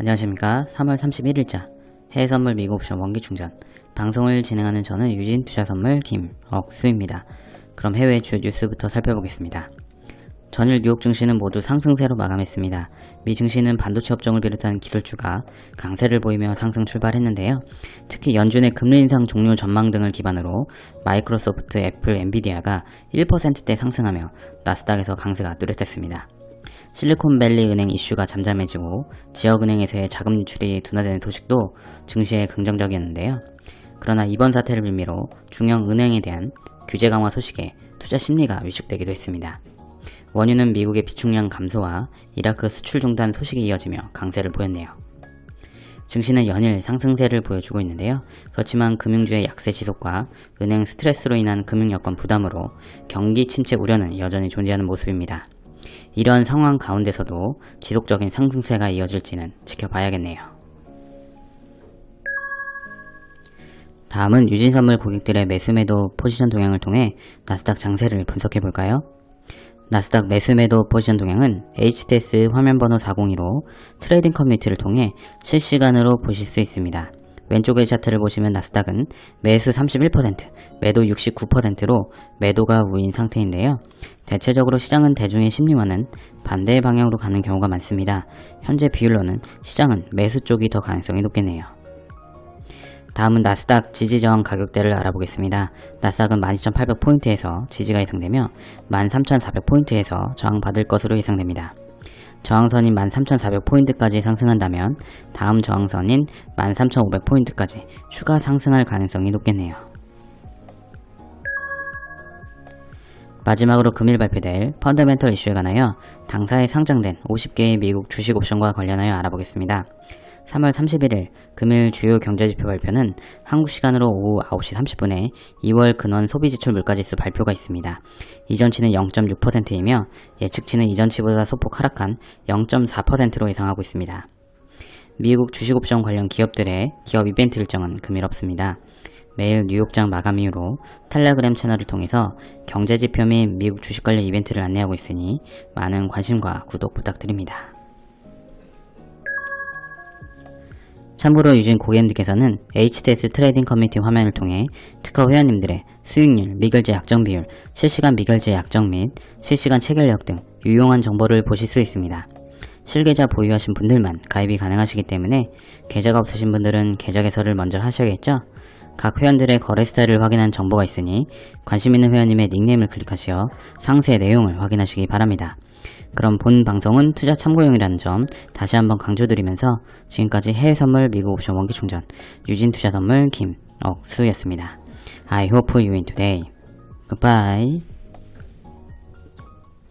안녕하십니까 3월 31일자 해외선물 미국 옵션 원기충전 방송을 진행하는 저는 유진투자선물 김억수입니다. 그럼 해외 주요 뉴스부터 살펴보겠습니다. 전일 뉴욕 증시는 모두 상승세로 마감했습니다. 미 증시는 반도체 업종을 비롯한 기술주가 강세를 보이며 상승 출발했는데요. 특히 연준의 금리 인상 종료 전망 등을 기반으로 마이크로소프트, 애플, 엔비디아가 1%대 상승하며 나스닥에서 강세가 뚜렷했습니다. 실리콘밸리 은행 이슈가 잠잠해지고 지역은행에서의 자금 유출이 둔화되는 소식도 증시에 긍정적이었는데요. 그러나 이번 사태를 빌미로 중형 은행에 대한 규제 강화 소식에 투자 심리가 위축되기도 했습니다. 원유는 미국의 비축량 감소와 이라크 수출 중단 소식이 이어지며 강세를 보였네요. 증시는 연일 상승세를 보여주고 있는데요. 그렇지만 금융주의 약세 지속과 은행 스트레스로 인한 금융 여건 부담으로 경기 침체 우려는 여전히 존재하는 모습입니다. 이런 상황 가운데서도 지속적인 상승세가 이어질지는 지켜봐야겠네요. 다음은 유진선물 고객들의 매수매도 포지션 동향을 통해 나스닥 장세를 분석해볼까요? 나스닥 매수매도 포지션 동향은 HTS 화면번호 402로 trading 커뮤니티를 통해 실시간으로 보실 수 있습니다. 왼쪽의 차트를 보시면 나스닥은 매수 31%, 매도 69%로 매도가 우인 상태인데요. 대체적으로 시장은 대중의 심리와는 반대의 방향으로 가는 경우가 많습니다. 현재 비율로는 시장은 매수 쪽이 더 가능성이 높겠네요. 다음은 나스닥 지지저항 가격대를 알아보겠습니다. 나스닥은 12,800포인트에서 지지가 예상되며 13,400포인트에서 저항받을 것으로 예상됩니다. 저항선인 13,400포인트까지 상승한다면 다음 저항선인 13,500포인트까지 추가 상승할 가능성이 높겠네요. 마지막으로 금일 발표될 펀더멘털 이슈에 관하여 당사에 상장된 50개의 미국 주식 옵션과 관련하여 알아보겠습니다. 3월 31일 금일 주요 경제지표 발표는 한국 시간으로 오후 9시 30분에 2월 근원 소비지출 물가지수 발표가 있습니다. 이전치는 0.6%이며 예측치는 이전치보다 소폭 하락한 0.4%로 예상하고 있습니다. 미국 주식옵션 관련 기업들의 기업 이벤트 일정은 금일 없습니다. 매일 뉴욕장 마감 이후로 텔레그램 채널을 통해서 경제지표 및 미국 주식 관련 이벤트를 안내하고 있으니 많은 관심과 구독 부탁드립니다. 참고로 유진 고객님들께서는 HTS trading 커뮤니티 화면을 통해 특허 회원님들의 수익률, 미결제 약정 비율, 실시간 미결제 약정 및 실시간 체결력 등 유용한 정보를 보실 수 있습니다. 실계좌 보유하신 분들만 가입이 가능하시기 때문에 계좌가 없으신 분들은 계좌 개설을 먼저 하셔야겠죠? 각 회원들의 거래 스타일을 확인한 정보가 있으니 관심 있는 회원님의 닉네임을 클릭하시어 상세 내용을 확인하시기 바랍니다. 그럼 본 방송은 투자 참고용이라는 점 다시 한번 강조드리면서 지금까지 해외 선물 미국 옵션 원기 충전 유진 투자 선물 김억수였습니다. I hope you win today. Goodbye.